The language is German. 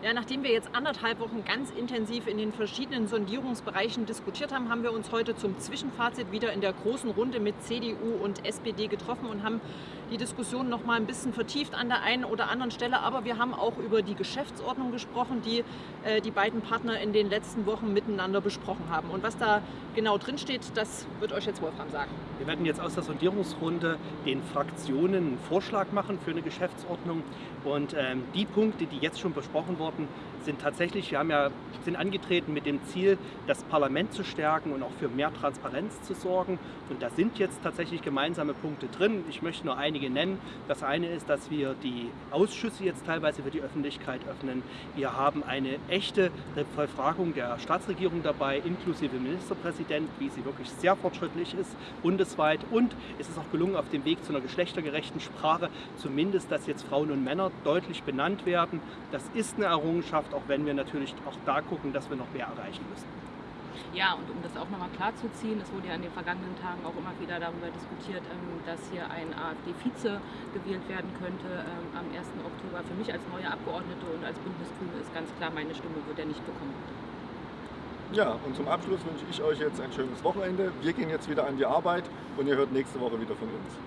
Ja, nachdem wir jetzt anderthalb Wochen ganz intensiv in den verschiedenen Sondierungsbereichen diskutiert haben, haben wir uns heute zum Zwischenfazit wieder in der großen Runde mit CDU und SPD getroffen und haben die Diskussion noch mal ein bisschen vertieft an der einen oder anderen Stelle. Aber wir haben auch über die Geschäftsordnung gesprochen, die äh, die beiden Partner in den letzten Wochen miteinander besprochen haben. Und was da genau drin steht, das wird euch jetzt Wolfram sagen. Wir werden jetzt aus der Sondierungsrunde den Fraktionen einen Vorschlag machen für eine Geschäftsordnung. Und ähm, die Punkte, die jetzt schon besprochen wurden, worden sind tatsächlich, wir haben ja, sind angetreten mit dem Ziel, das Parlament zu stärken und auch für mehr Transparenz zu sorgen. Und da sind jetzt tatsächlich gemeinsame Punkte drin. Ich möchte nur einige nennen. Das eine ist, dass wir die Ausschüsse jetzt teilweise für die Öffentlichkeit öffnen. Wir haben eine echte Befragung der Staatsregierung dabei, inklusive Ministerpräsident, wie sie wirklich sehr fortschrittlich ist, bundesweit. Und es ist auch gelungen, auf dem Weg zu einer geschlechtergerechten Sprache, zumindest, dass jetzt Frauen und Männer deutlich benannt werden. Das ist eine Errungenschaft, auch wenn wir natürlich auch da gucken, dass wir noch mehr erreichen müssen. Ja, und um das auch nochmal klarzuziehen, es wurde ja in den vergangenen Tagen auch immer wieder darüber diskutiert, ähm, dass hier ein AfD-Vize gewählt werden könnte ähm, am 1. Oktober. Für mich als neue Abgeordnete und als Bündnisgrüne ist ganz klar, meine Stimme wird er nicht bekommen. Ja, und zum Abschluss wünsche ich euch jetzt ein schönes Wochenende. Wir gehen jetzt wieder an die Arbeit und ihr hört nächste Woche wieder von uns.